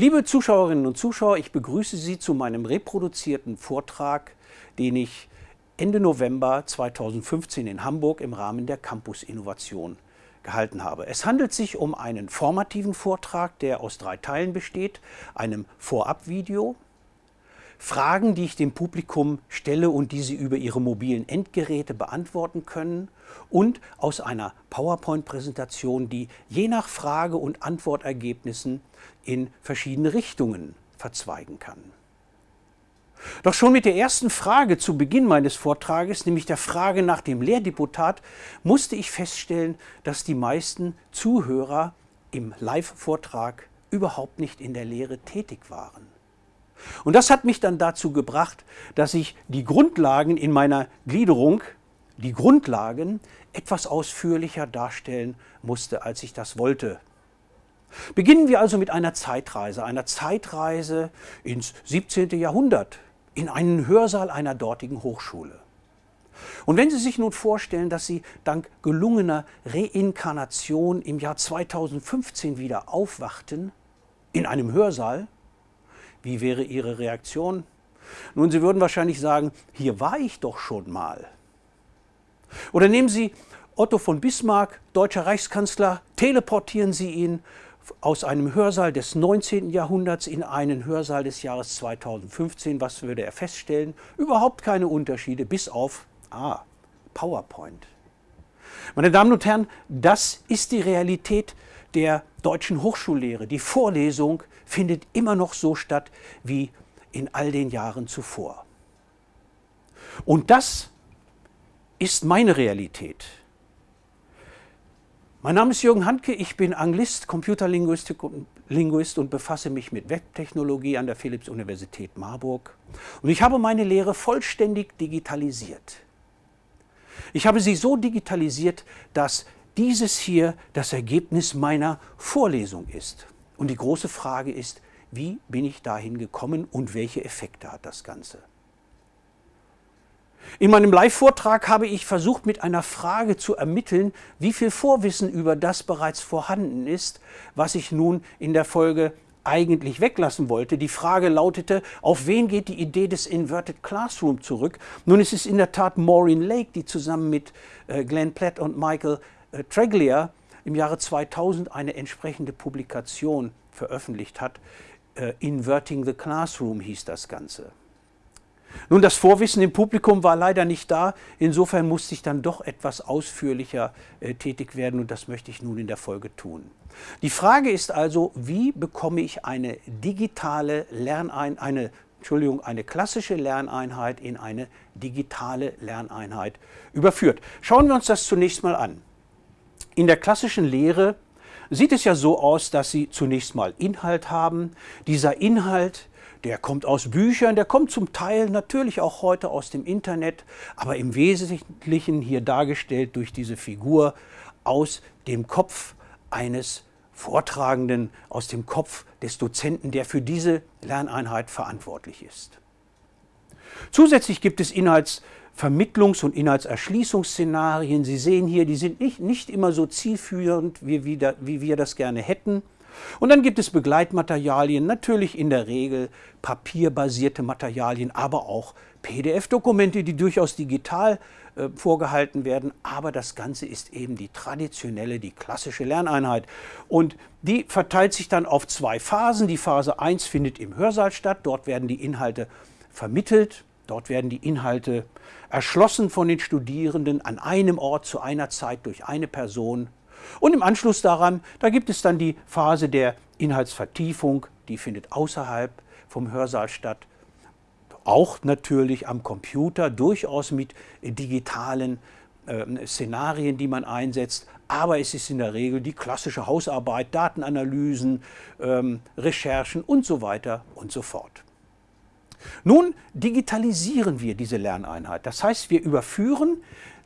Liebe Zuschauerinnen und Zuschauer, ich begrüße Sie zu meinem reproduzierten Vortrag, den ich Ende November 2015 in Hamburg im Rahmen der Campus Innovation gehalten habe. Es handelt sich um einen formativen Vortrag, der aus drei Teilen besteht, einem Vorabvideo, Fragen, die ich dem Publikum stelle und die Sie über Ihre mobilen Endgeräte beantworten können und aus einer PowerPoint-Präsentation, die je nach Frage- und Antwortergebnissen in verschiedene Richtungen verzweigen kann. Doch schon mit der ersten Frage zu Beginn meines Vortrages, nämlich der Frage nach dem Lehrdeputat, musste ich feststellen, dass die meisten Zuhörer im Live-Vortrag überhaupt nicht in der Lehre tätig waren. Und das hat mich dann dazu gebracht, dass ich die Grundlagen in meiner Gliederung, die Grundlagen, etwas ausführlicher darstellen musste, als ich das wollte. Beginnen wir also mit einer Zeitreise, einer Zeitreise ins 17. Jahrhundert, in einen Hörsaal einer dortigen Hochschule. Und wenn Sie sich nun vorstellen, dass Sie dank gelungener Reinkarnation im Jahr 2015 wieder aufwachten, in einem Hörsaal, wie wäre Ihre Reaktion? Nun, Sie würden wahrscheinlich sagen, hier war ich doch schon mal. Oder nehmen Sie Otto von Bismarck, deutscher Reichskanzler, teleportieren Sie ihn aus einem Hörsaal des 19. Jahrhunderts in einen Hörsaal des Jahres 2015. Was würde er feststellen? Überhaupt keine Unterschiede, bis auf ah, PowerPoint. Meine Damen und Herren, das ist die Realität der deutschen Hochschullehre. Die Vorlesung findet immer noch so statt wie in all den Jahren zuvor. Und das ist meine Realität. Mein Name ist Jürgen Handke, ich bin Anglist, Computerlinguistik und befasse mich mit Webtechnologie an der Philipps-Universität Marburg. Und ich habe meine Lehre vollständig digitalisiert. Ich habe sie so digitalisiert, dass dieses hier das Ergebnis meiner Vorlesung ist. Und die große Frage ist, wie bin ich dahin gekommen und welche Effekte hat das Ganze? In meinem Live-Vortrag habe ich versucht, mit einer Frage zu ermitteln, wie viel Vorwissen über das bereits vorhanden ist, was ich nun in der Folge eigentlich weglassen wollte. Die Frage lautete, auf wen geht die Idee des Inverted Classroom zurück? Nun ist es in der Tat Maureen Lake, die zusammen mit äh, Glenn Platt und Michael äh, Treglia im Jahre 2000 eine entsprechende Publikation veröffentlicht hat. Äh, Inverting the Classroom hieß das Ganze. Nun, das Vorwissen im Publikum war leider nicht da. Insofern musste ich dann doch etwas ausführlicher äh, tätig werden und das möchte ich nun in der Folge tun. Die Frage ist also, wie bekomme ich eine digitale Lerneinheit, eine, Entschuldigung, eine klassische Lerneinheit in eine digitale Lerneinheit überführt. Schauen wir uns das zunächst mal an. In der klassischen Lehre sieht es ja so aus, dass Sie zunächst mal Inhalt haben. Dieser Inhalt, der kommt aus Büchern, der kommt zum Teil natürlich auch heute aus dem Internet, aber im Wesentlichen hier dargestellt durch diese Figur aus dem Kopf eines Vortragenden, aus dem Kopf des Dozenten, der für diese Lerneinheit verantwortlich ist. Zusätzlich gibt es Inhalts Vermittlungs- und Inhaltserschließungsszenarien. Sie sehen hier, die sind nicht, nicht immer so zielführend, wie, wie, da, wie wir das gerne hätten. Und dann gibt es Begleitmaterialien, natürlich in der Regel papierbasierte Materialien, aber auch PDF-Dokumente, die durchaus digital äh, vorgehalten werden. Aber das Ganze ist eben die traditionelle, die klassische Lerneinheit. Und die verteilt sich dann auf zwei Phasen. Die Phase 1 findet im Hörsaal statt. Dort werden die Inhalte vermittelt, Dort werden die Inhalte erschlossen von den Studierenden an einem Ort zu einer Zeit durch eine Person. Und im Anschluss daran, da gibt es dann die Phase der Inhaltsvertiefung, die findet außerhalb vom Hörsaal statt. Auch natürlich am Computer, durchaus mit digitalen äh, Szenarien, die man einsetzt. Aber es ist in der Regel die klassische Hausarbeit, Datenanalysen, ähm, Recherchen und so weiter und so fort. Nun digitalisieren wir diese Lerneinheit. Das heißt, wir überführen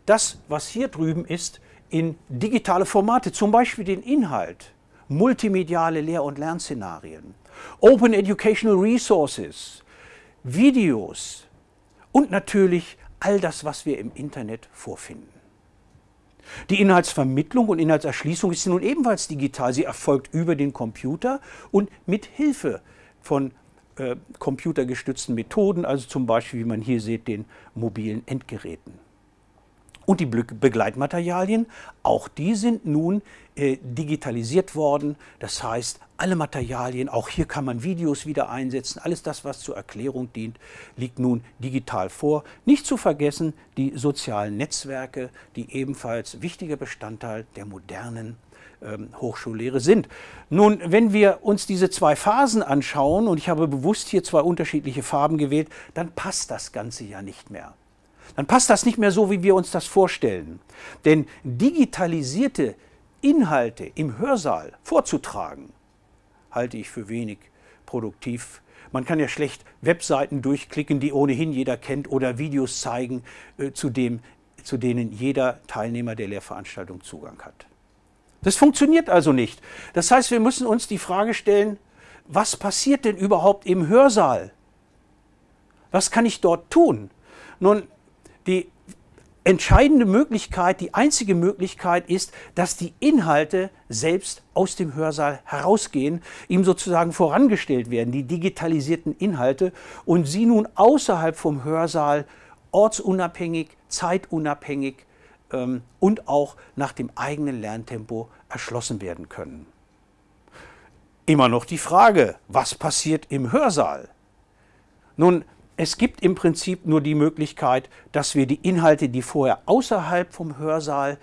das, was hier drüben ist, in digitale Formate, zum Beispiel den Inhalt, multimediale Lehr- und Lernszenarien, Open Educational Resources, Videos und natürlich all das, was wir im Internet vorfinden. Die Inhaltsvermittlung und Inhaltserschließung ist nun ebenfalls digital. Sie erfolgt über den Computer und mit Hilfe von äh, computergestützten Methoden, also zum Beispiel, wie man hier sieht, den mobilen Endgeräten. Und die Begleitmaterialien, auch die sind nun äh, digitalisiert worden. Das heißt, alle Materialien, auch hier kann man Videos wieder einsetzen, alles das, was zur Erklärung dient, liegt nun digital vor. Nicht zu vergessen die sozialen Netzwerke, die ebenfalls wichtiger Bestandteil der modernen ähm, Hochschullehre sind. Nun, wenn wir uns diese zwei Phasen anschauen, und ich habe bewusst hier zwei unterschiedliche Farben gewählt, dann passt das Ganze ja nicht mehr dann passt das nicht mehr so, wie wir uns das vorstellen. Denn digitalisierte Inhalte im Hörsaal vorzutragen, halte ich für wenig produktiv. Man kann ja schlecht Webseiten durchklicken, die ohnehin jeder kennt, oder Videos zeigen, äh, zu, dem, zu denen jeder Teilnehmer der Lehrveranstaltung Zugang hat. Das funktioniert also nicht. Das heißt, wir müssen uns die Frage stellen, was passiert denn überhaupt im Hörsaal? Was kann ich dort tun? Nun, die entscheidende Möglichkeit, die einzige Möglichkeit ist, dass die Inhalte selbst aus dem Hörsaal herausgehen, ihm sozusagen vorangestellt werden, die digitalisierten Inhalte, und sie nun außerhalb vom Hörsaal ortsunabhängig, zeitunabhängig ähm, und auch nach dem eigenen Lerntempo erschlossen werden können. Immer noch die Frage, was passiert im Hörsaal? Nun, es gibt im Prinzip nur die Möglichkeit, dass wir die Inhalte, die vorher außerhalb vom Hörsaal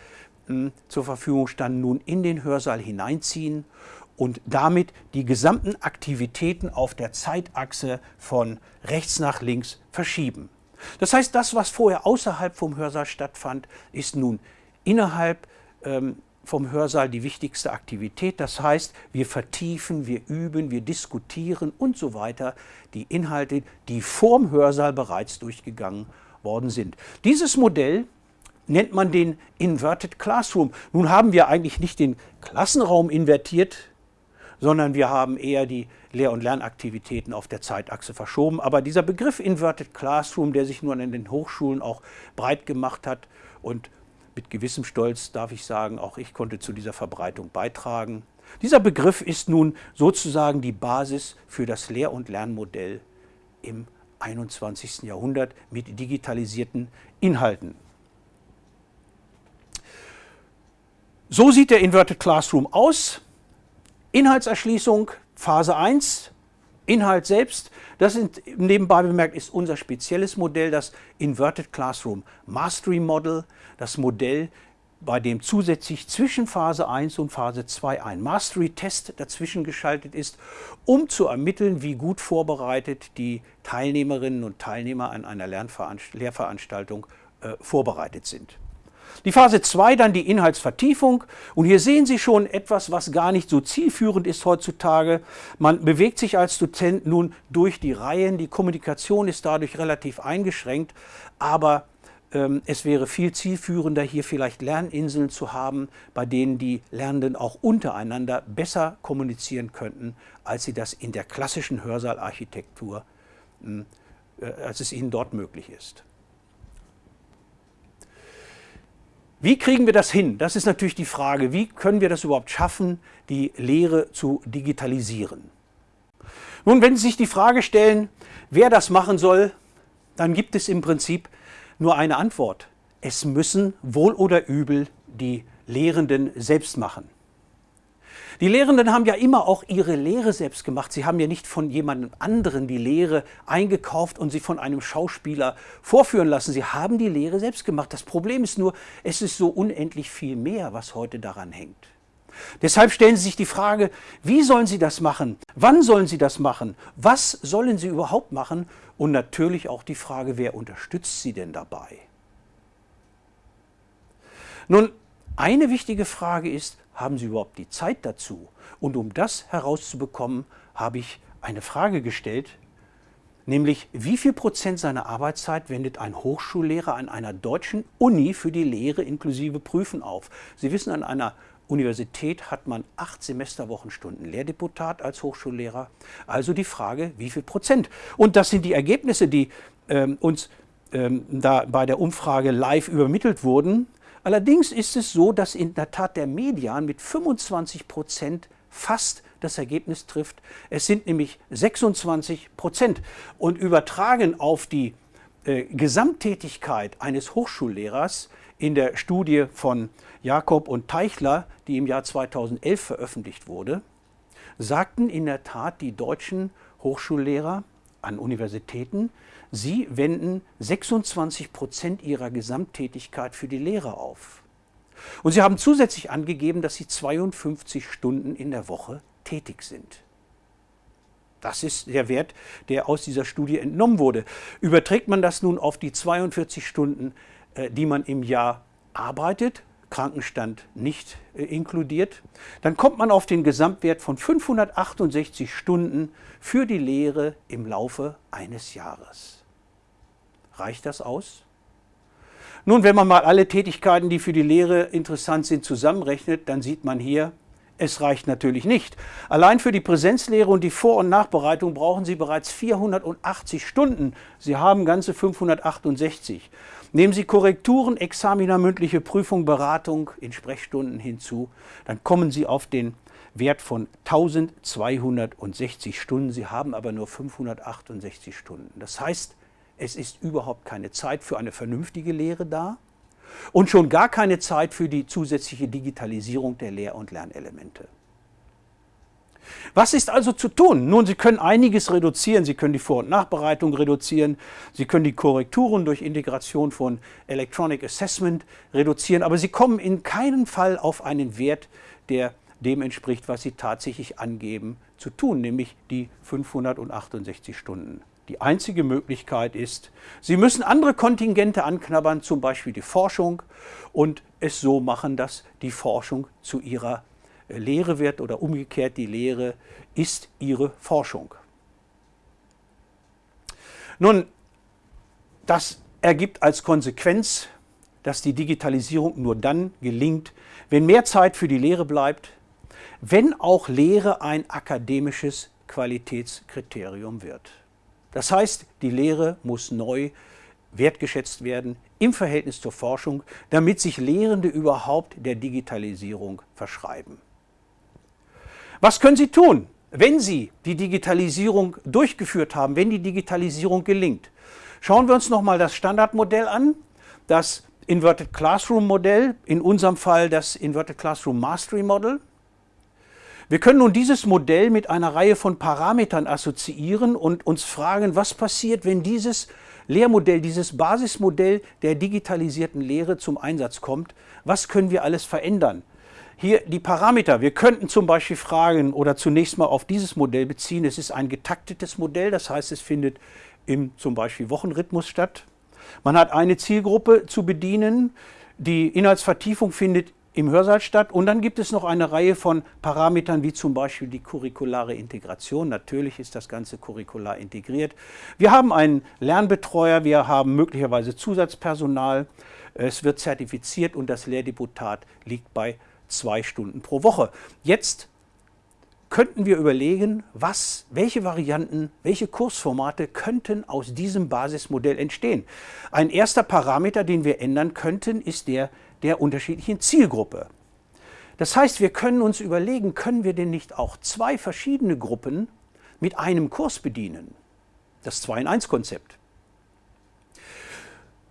mh, hm, zur Verfügung standen, nun in den Hörsaal hineinziehen und damit die gesamten Aktivitäten auf der Zeitachse von rechts nach links verschieben. Das heißt, das, was vorher außerhalb vom Hörsaal stattfand, ist nun innerhalb ähm, vom Hörsaal die wichtigste Aktivität. Das heißt, wir vertiefen, wir üben, wir diskutieren und so weiter die Inhalte, die vorm Hörsaal bereits durchgegangen worden sind. Dieses Modell nennt man den Inverted Classroom. Nun haben wir eigentlich nicht den Klassenraum invertiert, sondern wir haben eher die Lehr- und Lernaktivitäten auf der Zeitachse verschoben. Aber dieser Begriff Inverted Classroom, der sich nun in den Hochschulen auch breit gemacht hat und mit gewissem Stolz darf ich sagen, auch ich konnte zu dieser Verbreitung beitragen. Dieser Begriff ist nun sozusagen die Basis für das Lehr- und Lernmodell im 21. Jahrhundert mit digitalisierten Inhalten. So sieht der Inverted Classroom aus. Inhaltserschließung, Phase 1, Inhalt selbst. Das sind, nebenbei bemerkt ist unser spezielles Modell, das Inverted Classroom Mastery Model das Modell, bei dem zusätzlich zwischen Phase 1 und Phase 2 ein Mastery-Test dazwischen geschaltet ist, um zu ermitteln, wie gut vorbereitet die Teilnehmerinnen und Teilnehmer an einer Lehrveranstaltung äh, vorbereitet sind. Die Phase 2 dann die Inhaltsvertiefung und hier sehen Sie schon etwas, was gar nicht so zielführend ist heutzutage. Man bewegt sich als Dozent nun durch die Reihen, die Kommunikation ist dadurch relativ eingeschränkt, aber ähm, es wäre viel zielführender, hier vielleicht Lerninseln zu haben, bei denen die Lernenden auch untereinander besser kommunizieren könnten, als sie das in der klassischen Hörsaalarchitektur, hm, äh, als es ihnen dort möglich ist. Wie kriegen wir das hin? Das ist natürlich die Frage. Wie können wir das überhaupt schaffen, die Lehre zu digitalisieren? Nun, wenn Sie sich die Frage stellen, wer das machen soll, dann gibt es im Prinzip nur eine Antwort. Es müssen wohl oder übel die Lehrenden selbst machen. Die Lehrenden haben ja immer auch ihre Lehre selbst gemacht. Sie haben ja nicht von jemandem anderen die Lehre eingekauft und sie von einem Schauspieler vorführen lassen. Sie haben die Lehre selbst gemacht. Das Problem ist nur, es ist so unendlich viel mehr, was heute daran hängt. Deshalb stellen Sie sich die Frage, wie sollen Sie das machen? Wann sollen Sie das machen? Was sollen Sie überhaupt machen? Und natürlich auch die Frage, wer unterstützt Sie denn dabei? Nun, eine wichtige Frage ist, haben Sie überhaupt die Zeit dazu? Und um das herauszubekommen, habe ich eine Frage gestellt, nämlich wie viel Prozent seiner Arbeitszeit wendet ein Hochschullehrer an einer deutschen Uni für die Lehre inklusive Prüfen auf? Sie wissen, an einer Universität hat man acht Semesterwochenstunden Lehrdeputat als Hochschullehrer. Also die Frage, wie viel Prozent? Und das sind die Ergebnisse, die ähm, uns ähm, da bei der Umfrage live übermittelt wurden. Allerdings ist es so, dass in der Tat der Median mit 25 Prozent fast das Ergebnis trifft. Es sind nämlich 26 Prozent. Und übertragen auf die äh, Gesamttätigkeit eines Hochschullehrers in der Studie von Jakob und Teichler, die im Jahr 2011 veröffentlicht wurde, sagten in der Tat die deutschen Hochschullehrer an Universitäten, sie wenden 26 Prozent ihrer Gesamttätigkeit für die Lehre auf. Und sie haben zusätzlich angegeben, dass sie 52 Stunden in der Woche tätig sind. Das ist der Wert, der aus dieser Studie entnommen wurde. Überträgt man das nun auf die 42 Stunden, äh, die man im Jahr arbeitet, Krankenstand nicht äh, inkludiert, dann kommt man auf den Gesamtwert von 568 Stunden für die Lehre im Laufe eines Jahres. Reicht das aus? Nun, wenn man mal alle Tätigkeiten, die für die Lehre interessant sind, zusammenrechnet, dann sieht man hier, es reicht natürlich nicht. Allein für die Präsenzlehre und die Vor- und Nachbereitung brauchen Sie bereits 480 Stunden. Sie haben ganze 568. Nehmen Sie Korrekturen, Examina, mündliche Prüfung, Beratung in Sprechstunden hinzu, dann kommen Sie auf den Wert von 1260 Stunden. Sie haben aber nur 568 Stunden. Das heißt, es ist überhaupt keine Zeit für eine vernünftige Lehre da und schon gar keine Zeit für die zusätzliche Digitalisierung der Lehr- und Lernelemente. Was ist also zu tun? Nun, Sie können einiges reduzieren. Sie können die Vor- und Nachbereitung reduzieren. Sie können die Korrekturen durch Integration von Electronic Assessment reduzieren. Aber Sie kommen in keinem Fall auf einen Wert, der dem entspricht, was Sie tatsächlich angeben zu tun, nämlich die 568 Stunden. Die einzige Möglichkeit ist, Sie müssen andere Kontingente anknabbern, zum Beispiel die Forschung, und es so machen, dass die Forschung zu Ihrer äh, Lehre wird oder umgekehrt die Lehre ist Ihre Forschung. Nun, das ergibt als Konsequenz, dass die Digitalisierung nur dann gelingt, wenn mehr Zeit für die Lehre bleibt, wenn auch Lehre ein akademisches Qualitätskriterium wird. Das heißt, die Lehre muss neu wertgeschätzt werden im Verhältnis zur Forschung, damit sich Lehrende überhaupt der Digitalisierung verschreiben. Was können Sie tun, wenn Sie die Digitalisierung durchgeführt haben, wenn die Digitalisierung gelingt? Schauen wir uns nochmal das Standardmodell an, das Inverted Classroom Modell, in unserem Fall das Inverted Classroom Mastery Model. Wir können nun dieses Modell mit einer Reihe von Parametern assoziieren und uns fragen, was passiert, wenn dieses Lehrmodell, dieses Basismodell der digitalisierten Lehre zum Einsatz kommt. Was können wir alles verändern? Hier die Parameter. Wir könnten zum Beispiel fragen oder zunächst mal auf dieses Modell beziehen. Es ist ein getaktetes Modell, das heißt, es findet im zum Beispiel Wochenrhythmus statt. Man hat eine Zielgruppe zu bedienen. Die Inhaltsvertiefung findet im Hörsaal statt. Und dann gibt es noch eine Reihe von Parametern, wie zum Beispiel die curriculare Integration. Natürlich ist das Ganze curricular integriert. Wir haben einen Lernbetreuer, wir haben möglicherweise Zusatzpersonal. Es wird zertifiziert und das Lehrdeputat liegt bei zwei Stunden pro Woche. Jetzt könnten wir überlegen, was, welche Varianten, welche Kursformate könnten aus diesem Basismodell entstehen. Ein erster Parameter, den wir ändern könnten, ist der der unterschiedlichen Zielgruppe. Das heißt, wir können uns überlegen, können wir denn nicht auch zwei verschiedene Gruppen mit einem Kurs bedienen? Das 2-in-1-Konzept.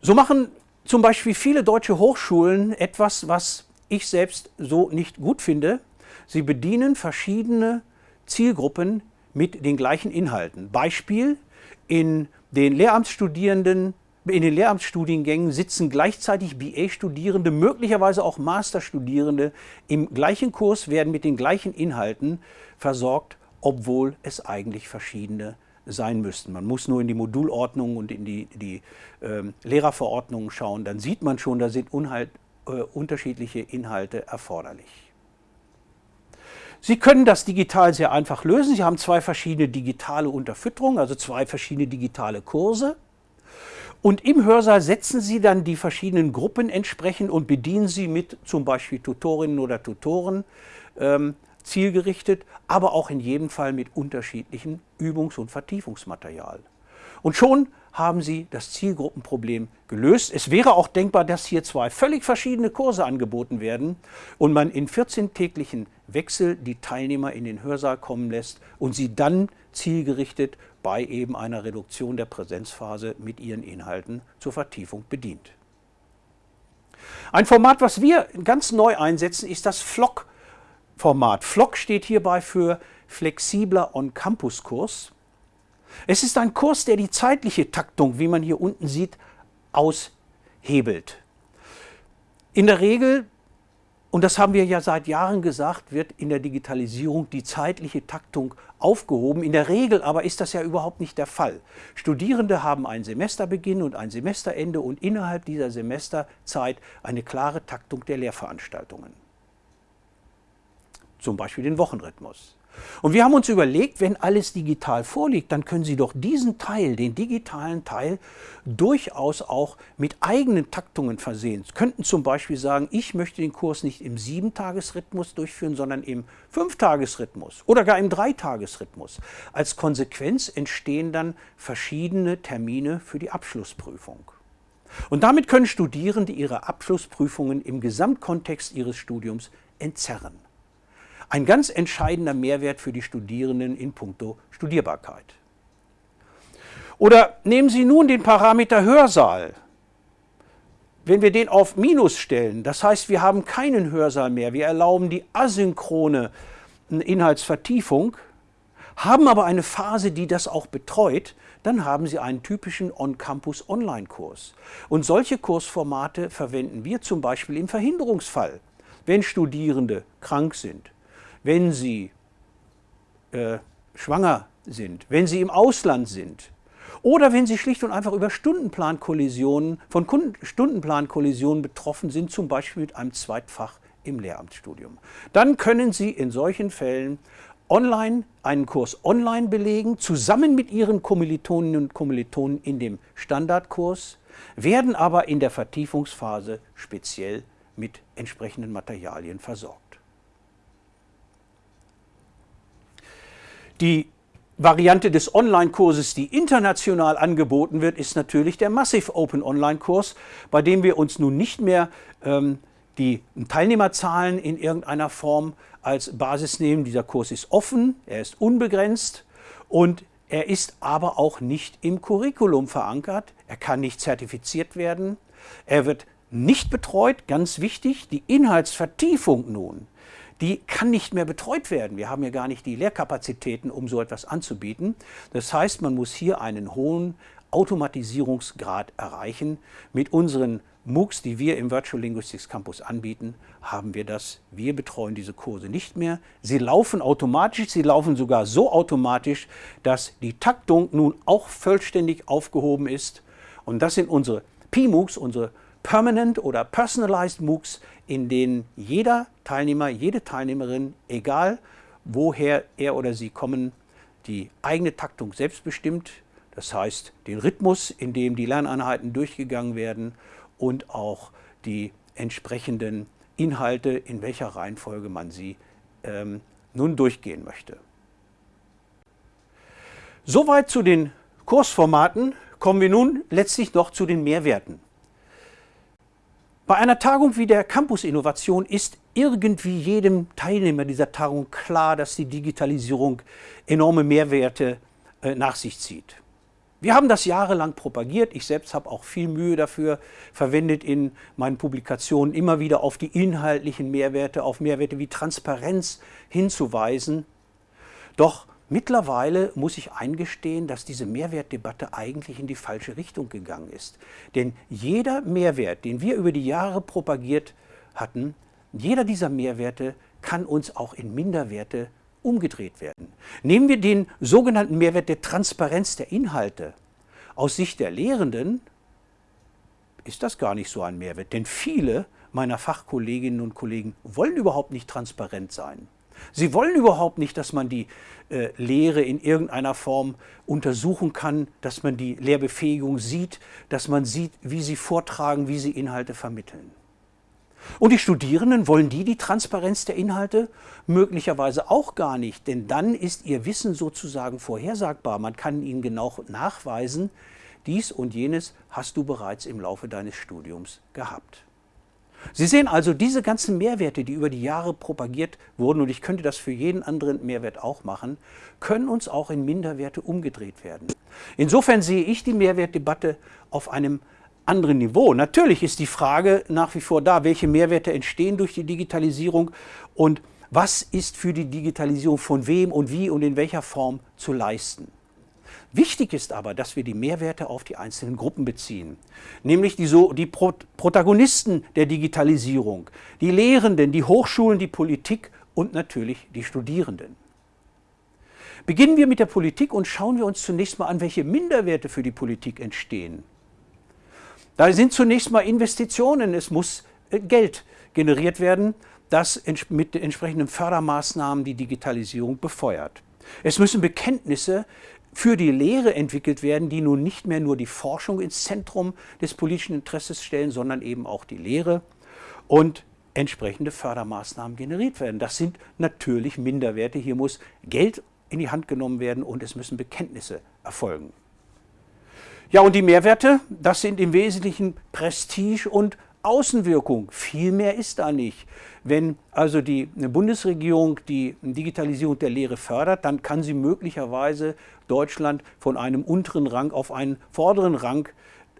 So machen zum Beispiel viele deutsche Hochschulen etwas, was ich selbst so nicht gut finde. Sie bedienen verschiedene Zielgruppen mit den gleichen Inhalten. Beispiel, in den Lehramtsstudierenden in den Lehramtsstudiengängen sitzen gleichzeitig BA-Studierende, möglicherweise auch Masterstudierende im gleichen Kurs, werden mit den gleichen Inhalten versorgt, obwohl es eigentlich verschiedene sein müssten. Man muss nur in die Modulordnung und in die, die äh, Lehrerverordnungen schauen, dann sieht man schon, da sind Unhalt, äh, unterschiedliche Inhalte erforderlich. Sie können das digital sehr einfach lösen. Sie haben zwei verschiedene digitale Unterfütterungen, also zwei verschiedene digitale Kurse. Und im Hörsaal setzen Sie dann die verschiedenen Gruppen entsprechend und bedienen sie mit zum Beispiel Tutorinnen oder Tutoren ähm, zielgerichtet, aber auch in jedem Fall mit unterschiedlichen Übungs- und Vertiefungsmaterial. Und schon haben Sie das Zielgruppenproblem gelöst. Es wäre auch denkbar, dass hier zwei völlig verschiedene Kurse angeboten werden und man in 14-täglichen Wechsel die Teilnehmer in den Hörsaal kommen lässt und sie dann zielgerichtet bei eben einer Reduktion der Präsenzphase mit ihren Inhalten zur Vertiefung bedient. Ein Format, was wir ganz neu einsetzen, ist das FLOC-Format. FLOC steht hierbei für flexibler On-Campus-Kurs. Es ist ein Kurs, der die zeitliche Taktung, wie man hier unten sieht, aushebelt. In der Regel, und das haben wir ja seit Jahren gesagt, wird in der Digitalisierung die zeitliche Taktung aufgehoben. In der Regel aber ist das ja überhaupt nicht der Fall. Studierende haben einen Semesterbeginn und ein Semesterende und innerhalb dieser Semesterzeit eine klare Taktung der Lehrveranstaltungen. Zum Beispiel den Wochenrhythmus. Und wir haben uns überlegt, wenn alles digital vorliegt, dann können Sie doch diesen Teil, den digitalen Teil, durchaus auch mit eigenen Taktungen versehen. Sie könnten zum Beispiel sagen, ich möchte den Kurs nicht im Sieben-Tages-Rhythmus durchführen, sondern im Fünf-Tages-Rhythmus oder gar im Drei-Tages-Rhythmus. Als Konsequenz entstehen dann verschiedene Termine für die Abschlussprüfung. Und damit können Studierende ihre Abschlussprüfungen im Gesamtkontext ihres Studiums entzerren. Ein ganz entscheidender Mehrwert für die Studierenden in puncto Studierbarkeit. Oder nehmen Sie nun den Parameter Hörsaal. Wenn wir den auf Minus stellen, das heißt, wir haben keinen Hörsaal mehr, wir erlauben die asynchrone Inhaltsvertiefung, haben aber eine Phase, die das auch betreut, dann haben Sie einen typischen On-Campus-Online-Kurs. Und solche Kursformate verwenden wir zum Beispiel im Verhinderungsfall, wenn Studierende krank sind, wenn Sie äh, schwanger sind, wenn Sie im Ausland sind oder wenn Sie schlicht und einfach über Stundenplankollisionen, von Stundenplankollisionen betroffen sind, zum Beispiel mit einem Zweitfach im Lehramtsstudium. Dann können Sie in solchen Fällen online einen Kurs online belegen, zusammen mit Ihren Kommilitoninnen und Kommilitonen in dem Standardkurs, werden aber in der Vertiefungsphase speziell mit entsprechenden Materialien versorgt. Die Variante des Online-Kurses, die international angeboten wird, ist natürlich der Massive Open Online-Kurs, bei dem wir uns nun nicht mehr ähm, die Teilnehmerzahlen in irgendeiner Form als Basis nehmen. Dieser Kurs ist offen, er ist unbegrenzt und er ist aber auch nicht im Curriculum verankert. Er kann nicht zertifiziert werden. Er wird nicht betreut, ganz wichtig, die Inhaltsvertiefung nun die kann nicht mehr betreut werden. Wir haben ja gar nicht die Lehrkapazitäten, um so etwas anzubieten. Das heißt, man muss hier einen hohen Automatisierungsgrad erreichen. Mit unseren MOOCs, die wir im Virtual Linguistics Campus anbieten, haben wir das. Wir betreuen diese Kurse nicht mehr. Sie laufen automatisch, sie laufen sogar so automatisch, dass die Taktung nun auch vollständig aufgehoben ist. Und das sind unsere PMOOCs, unsere Permanent oder Personalized MOOCs, in denen jeder Teilnehmer, jede Teilnehmerin, egal woher er oder sie kommen, die eigene Taktung selbst bestimmt, das heißt den Rhythmus, in dem die Lerneinheiten durchgegangen werden und auch die entsprechenden Inhalte, in welcher Reihenfolge man sie ähm, nun durchgehen möchte. Soweit zu den Kursformaten. Kommen wir nun letztlich noch zu den Mehrwerten. Bei einer Tagung wie der Campus Innovation ist irgendwie jedem Teilnehmer dieser Tagung klar, dass die Digitalisierung enorme Mehrwerte äh, nach sich zieht. Wir haben das jahrelang propagiert. Ich selbst habe auch viel Mühe dafür verwendet in meinen Publikationen, immer wieder auf die inhaltlichen Mehrwerte, auf Mehrwerte wie Transparenz hinzuweisen. Doch Mittlerweile muss ich eingestehen, dass diese Mehrwertdebatte eigentlich in die falsche Richtung gegangen ist. Denn jeder Mehrwert, den wir über die Jahre propagiert hatten, jeder dieser Mehrwerte kann uns auch in Minderwerte umgedreht werden. Nehmen wir den sogenannten Mehrwert der Transparenz der Inhalte. Aus Sicht der Lehrenden ist das gar nicht so ein Mehrwert, denn viele meiner Fachkolleginnen und Kollegen wollen überhaupt nicht transparent sein. Sie wollen überhaupt nicht, dass man die äh, Lehre in irgendeiner Form untersuchen kann, dass man die Lehrbefähigung sieht, dass man sieht, wie sie vortragen, wie sie Inhalte vermitteln. Und die Studierenden wollen die die Transparenz der Inhalte? Möglicherweise auch gar nicht, denn dann ist ihr Wissen sozusagen vorhersagbar. Man kann ihnen genau nachweisen, Dies und jenes hast du bereits im Laufe deines Studiums gehabt. Sie sehen also, diese ganzen Mehrwerte, die über die Jahre propagiert wurden, und ich könnte das für jeden anderen Mehrwert auch machen, können uns auch in Minderwerte umgedreht werden. Insofern sehe ich die Mehrwertdebatte auf einem anderen Niveau. Natürlich ist die Frage nach wie vor da, welche Mehrwerte entstehen durch die Digitalisierung und was ist für die Digitalisierung von wem und wie und in welcher Form zu leisten. Wichtig ist aber, dass wir die Mehrwerte auf die einzelnen Gruppen beziehen, nämlich die, so, die Pro Protagonisten der Digitalisierung, die Lehrenden, die Hochschulen, die Politik und natürlich die Studierenden. Beginnen wir mit der Politik und schauen wir uns zunächst mal an, welche Minderwerte für die Politik entstehen. Da sind zunächst mal Investitionen, es muss äh, Geld generiert werden, das mit entsprechenden Fördermaßnahmen die Digitalisierung befeuert. Es müssen Bekenntnisse für die Lehre entwickelt werden, die nun nicht mehr nur die Forschung ins Zentrum des politischen Interesses stellen, sondern eben auch die Lehre und entsprechende Fördermaßnahmen generiert werden. Das sind natürlich Minderwerte. Hier muss Geld in die Hand genommen werden und es müssen Bekenntnisse erfolgen. Ja, und die Mehrwerte, das sind im Wesentlichen Prestige und Außenwirkung. Viel mehr ist da nicht. Wenn also die Bundesregierung die Digitalisierung der Lehre fördert, dann kann sie möglicherweise Deutschland von einem unteren Rang auf einen vorderen Rang,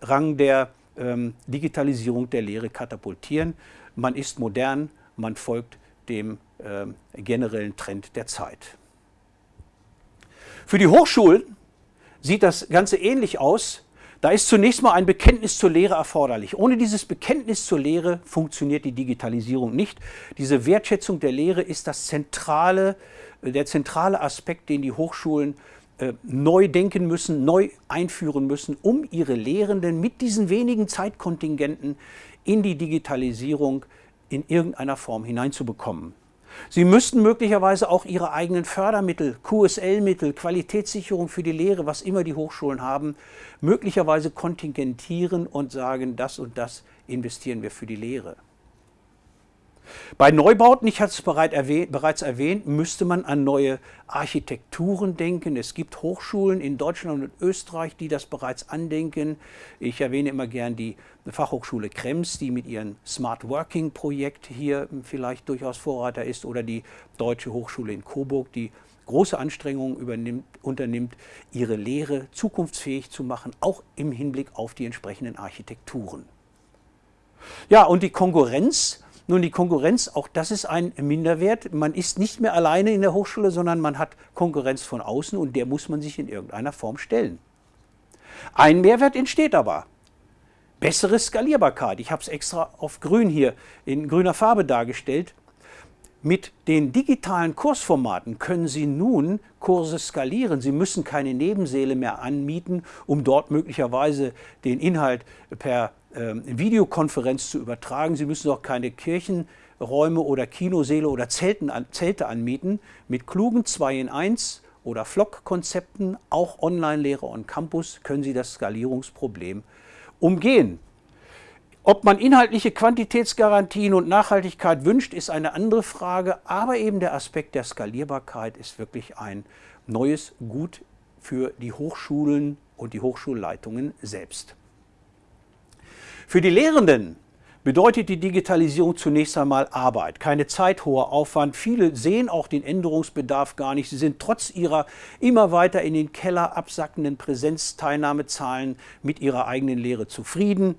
Rang der ähm, Digitalisierung der Lehre katapultieren. Man ist modern, man folgt dem äh, generellen Trend der Zeit. Für die Hochschulen sieht das Ganze ähnlich aus. Da ist zunächst mal ein Bekenntnis zur Lehre erforderlich. Ohne dieses Bekenntnis zur Lehre funktioniert die Digitalisierung nicht. Diese Wertschätzung der Lehre ist das zentrale, der zentrale Aspekt, den die Hochschulen äh, neu denken müssen, neu einführen müssen, um ihre Lehrenden mit diesen wenigen Zeitkontingenten in die Digitalisierung in irgendeiner Form hineinzubekommen. Sie müssten möglicherweise auch ihre eigenen Fördermittel, QSL-Mittel, Qualitätssicherung für die Lehre, was immer die Hochschulen haben, möglicherweise kontingentieren und sagen, das und das investieren wir für die Lehre. Bei Neubauten, ich hatte es bereits erwähnt, müsste man an neue Architekturen denken. Es gibt Hochschulen in Deutschland und Österreich, die das bereits andenken. Ich erwähne immer gern die Fachhochschule Krems, die mit ihrem Smart Working Projekt hier vielleicht durchaus Vorreiter ist, oder die Deutsche Hochschule in Coburg, die große Anstrengungen unternimmt, ihre Lehre zukunftsfähig zu machen, auch im Hinblick auf die entsprechenden Architekturen. Ja, und die Konkurrenz nun, die Konkurrenz, auch das ist ein Minderwert. Man ist nicht mehr alleine in der Hochschule, sondern man hat Konkurrenz von außen und der muss man sich in irgendeiner Form stellen. Ein Mehrwert entsteht aber. Bessere Skalierbarkeit. Ich habe es extra auf grün hier in grüner Farbe dargestellt. Mit den digitalen Kursformaten können Sie nun Kurse skalieren. Sie müssen keine Nebensäle mehr anmieten, um dort möglicherweise den Inhalt per Videokonferenz zu übertragen. Sie müssen auch keine Kirchenräume oder Kinosäle oder Zelten, Zelte anmieten. Mit klugen 2 in 1 oder Flock-Konzepten, auch Online-Lehre on Campus, können Sie das Skalierungsproblem umgehen. Ob man inhaltliche Quantitätsgarantien und Nachhaltigkeit wünscht, ist eine andere Frage, aber eben der Aspekt der Skalierbarkeit ist wirklich ein neues Gut für die Hochschulen und die Hochschulleitungen selbst. Für die Lehrenden bedeutet die Digitalisierung zunächst einmal Arbeit, keine Zeit, hoher Aufwand. Viele sehen auch den Änderungsbedarf gar nicht. Sie sind trotz ihrer immer weiter in den Keller absackenden Präsenzteilnahmezahlen mit ihrer eigenen Lehre zufrieden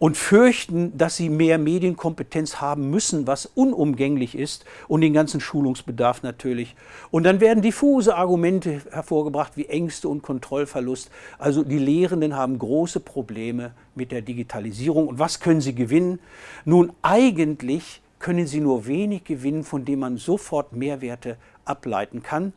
und fürchten, dass sie mehr Medienkompetenz haben müssen, was unumgänglich ist und den ganzen Schulungsbedarf natürlich. Und dann werden diffuse Argumente hervorgebracht wie Ängste und Kontrollverlust. Also die Lehrenden haben große Probleme mit der Digitalisierung. Und was können sie gewinnen? Nun eigentlich können sie nur wenig gewinnen, von dem man sofort Mehrwerte ableiten kann.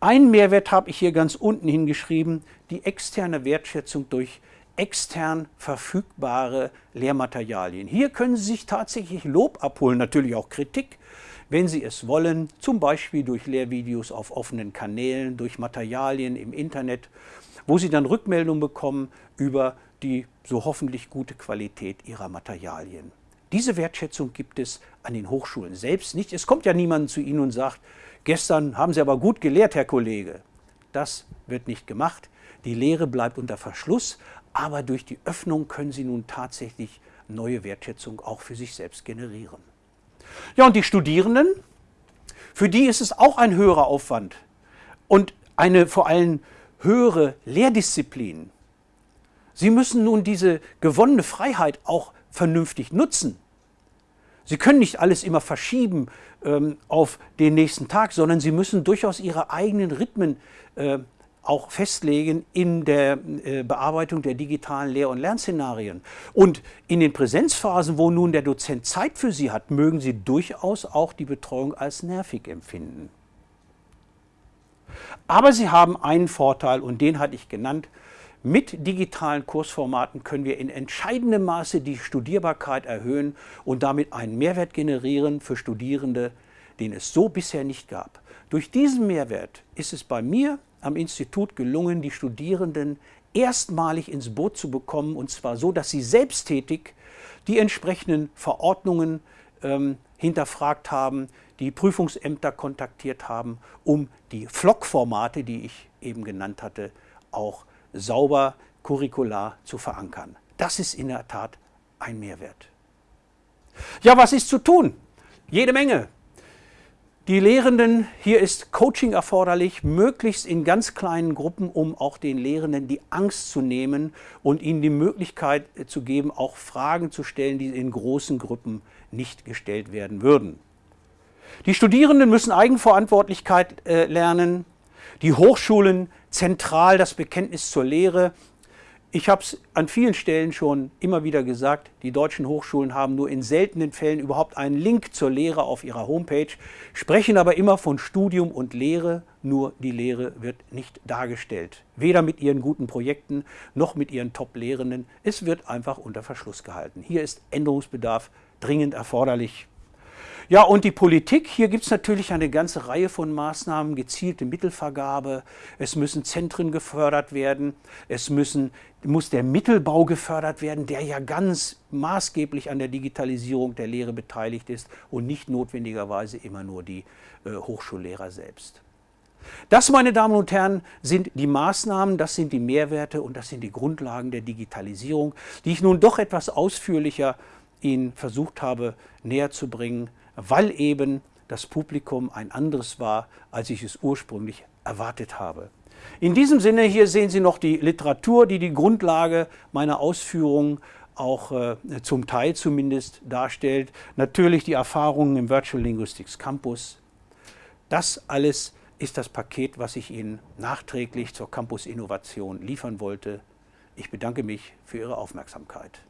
Einen Mehrwert habe ich hier ganz unten hingeschrieben, die externe Wertschätzung durch extern verfügbare Lehrmaterialien. Hier können Sie sich tatsächlich Lob abholen, natürlich auch Kritik, wenn Sie es wollen, zum Beispiel durch Lehrvideos auf offenen Kanälen, durch Materialien im Internet, wo Sie dann Rückmeldungen bekommen über die so hoffentlich gute Qualität Ihrer Materialien. Diese Wertschätzung gibt es an den Hochschulen selbst nicht. Es kommt ja niemand zu Ihnen und sagt, gestern haben Sie aber gut gelehrt, Herr Kollege. Das wird nicht gemacht. Die Lehre bleibt unter Verschluss, aber durch die Öffnung können Sie nun tatsächlich neue Wertschätzung auch für sich selbst generieren. Ja, und die Studierenden, für die ist es auch ein höherer Aufwand und eine vor allem höhere Lehrdisziplin. Sie müssen nun diese gewonnene Freiheit auch vernünftig nutzen. Sie können nicht alles immer verschieben ähm, auf den nächsten Tag, sondern Sie müssen durchaus Ihre eigenen Rhythmen äh, auch festlegen in der äh, Bearbeitung der digitalen Lehr- und Lernszenarien. Und in den Präsenzphasen, wo nun der Dozent Zeit für Sie hat, mögen Sie durchaus auch die Betreuung als nervig empfinden. Aber Sie haben einen Vorteil und den hatte ich genannt. Mit digitalen Kursformaten können wir in entscheidendem Maße die Studierbarkeit erhöhen und damit einen Mehrwert generieren für Studierende, den es so bisher nicht gab. Durch diesen Mehrwert ist es bei mir am Institut gelungen, die Studierenden erstmalig ins Boot zu bekommen, und zwar so, dass sie selbsttätig die entsprechenden Verordnungen ähm, hinterfragt haben, die Prüfungsämter kontaktiert haben, um die Vlog-Formate, die ich eben genannt hatte, auch sauber curricular zu verankern. Das ist in der Tat ein Mehrwert. Ja, was ist zu tun? Jede Menge. Die Lehrenden, hier ist Coaching erforderlich, möglichst in ganz kleinen Gruppen, um auch den Lehrenden die Angst zu nehmen und ihnen die Möglichkeit zu geben, auch Fragen zu stellen, die in großen Gruppen nicht gestellt werden würden. Die Studierenden müssen Eigenverantwortlichkeit äh, lernen, die Hochschulen zentral das Bekenntnis zur Lehre. Ich habe es an vielen Stellen schon immer wieder gesagt, die deutschen Hochschulen haben nur in seltenen Fällen überhaupt einen Link zur Lehre auf ihrer Homepage, sprechen aber immer von Studium und Lehre, nur die Lehre wird nicht dargestellt. Weder mit ihren guten Projekten noch mit ihren Top-Lehrenden. Es wird einfach unter Verschluss gehalten. Hier ist Änderungsbedarf dringend erforderlich. Ja, und die Politik, hier gibt es natürlich eine ganze Reihe von Maßnahmen, gezielte Mittelvergabe, es müssen Zentren gefördert werden, es müssen, muss der Mittelbau gefördert werden, der ja ganz maßgeblich an der Digitalisierung der Lehre beteiligt ist und nicht notwendigerweise immer nur die äh, Hochschullehrer selbst. Das, meine Damen und Herren, sind die Maßnahmen, das sind die Mehrwerte und das sind die Grundlagen der Digitalisierung, die ich nun doch etwas ausführlicher Ihnen versucht habe näher zu bringen weil eben das Publikum ein anderes war, als ich es ursprünglich erwartet habe. In diesem Sinne, hier sehen Sie noch die Literatur, die die Grundlage meiner Ausführungen auch äh, zum Teil zumindest darstellt. Natürlich die Erfahrungen im Virtual Linguistics Campus. Das alles ist das Paket, was ich Ihnen nachträglich zur Campus Innovation liefern wollte. Ich bedanke mich für Ihre Aufmerksamkeit.